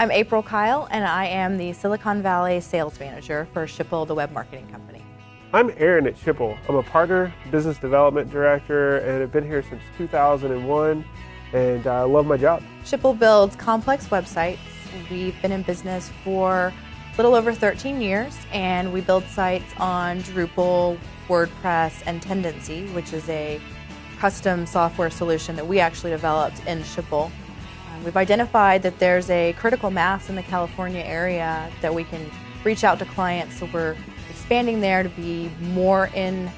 I'm April Kyle, and I am the Silicon Valley Sales Manager for Schipul, the web marketing company. I'm Aaron at Schipul. I'm a partner, business development director, and I've been here since 2001, and I love my job. Schipul builds complex websites. We've been in business for a little over 13 years, and we build sites on Drupal, WordPress, and Tendenci, which is a custom software solution that we actually developed in Schipul. Um, we've identified that there's a critical mass in the California area that we can reach out to clients, so we're expanding there to be more in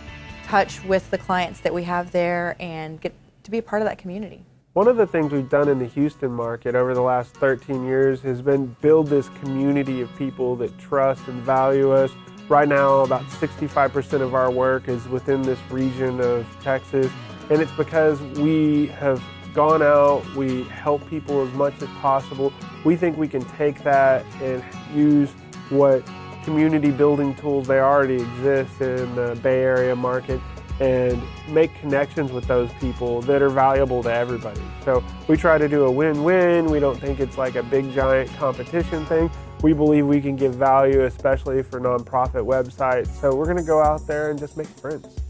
touch with the clients that we have there and get to be a part of that community. One of the things we've done in the Houston market over the last 13 years has been build this community of people that trust and value us. Right now, about 65% of our work is within this region of Texas, and it's because we have gone out, we help people as much as possible. We think we can take that and use what community building tools they already exist in the Bay Area market and make connections with those people that are valuable to everybody. So we try to do a win-win. We don't think it's like a big giant competition thing. We believe we can give value, especially for nonprofit websites. So we're gonna go out there and just make friends.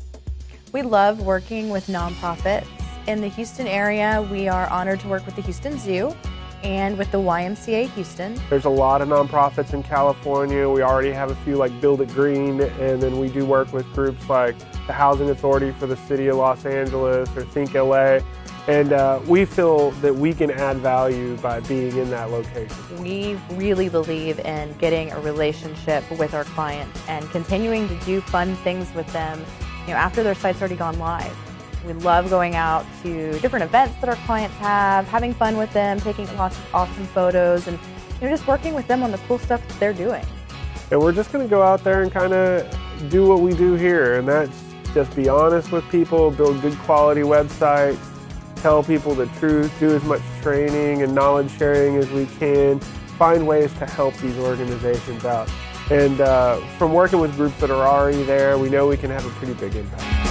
We love working with nonprofits in the Houston area, we are honored to work with the Houston Zoo and with the YMCA Houston. There's a lot of nonprofits in California. We already have a few like Build It Green, and then we do work with groups like the Housing Authority for the City of Los Angeles or Think LA. And uh, we feel that we can add value by being in that location. We really believe in getting a relationship with our clients and continuing to do fun things with them you know, after their site's already gone live. We love going out to different events that our clients have, having fun with them, taking lots of awesome photos, and you know, just working with them on the cool stuff that they're doing. And we're just going to go out there and kind of do what we do here, and that's just be honest with people, build good quality websites, tell people the truth, do as much training and knowledge sharing as we can, find ways to help these organizations out. And uh, from working with groups that are already there, we know we can have a pretty big impact.